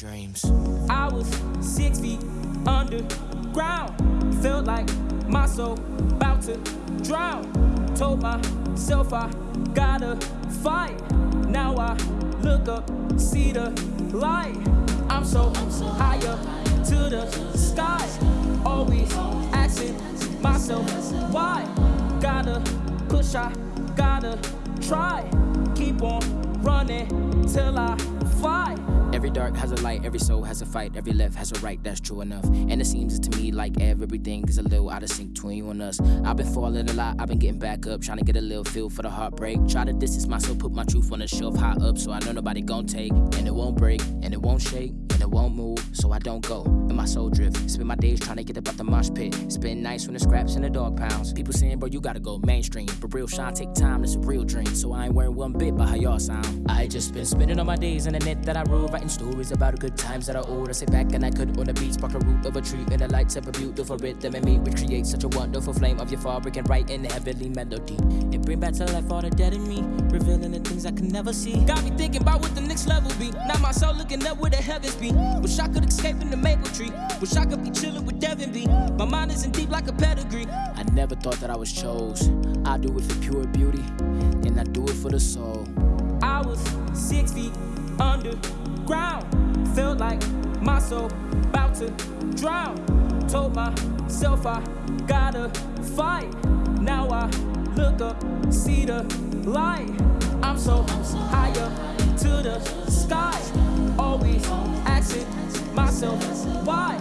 dreams. I was six feet underground. Felt like my soul about to drown. Told myself I gotta fight. Now I look up, see the light. I'm so high up to the sky. Always asking myself why. Gotta push, I gotta try. Keep on running till I. Dark has a light, every soul has a fight, every left has a right, that's true enough. And it seems to me like everything is a little out of sync between you and us. I've been falling a lot, I've been getting back up, trying to get a little feel for the heartbreak. Try to distance myself, put my truth on the shelf high up, so I know nobody gon' take. And it won't break, and it won't shake, won't move, so I don't go. And my soul drift, spend my days trying to get up out the mosh pit. Spend nights when the scraps and the dog pounds. People saying, bro, you gotta go mainstream. But real shine take time, that's a real dream. So I ain't worried one bit about how y'all sound. I just been spending all my days in the net that I wrote, writing stories about the good times that are old. I sit back and I could on the beat, spark a root of a tree, and the lights of a beautiful rhythm and me, which creates such a wonderful flame of your fabric and write in the heavenly melody. It bring back to life all the dead in me, revealing the things I can never see. Got me thinking about what the next level be. Now my soul looking up where the heavens be. Wish I could escape in the maple tree. Wish I could be chilling with Devin B. My mind isn't deep like a pedigree. I never thought that I was chose. I do it for pure beauty, and I do it for the soul. I was six feet underground. Felt like my soul about to drown. Told myself I gotta fight. Now I look up, see the light. I'm so high up to the sky. Myself why.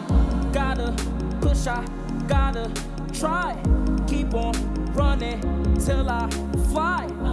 Gotta push, I gotta try. Keep on running till I fly.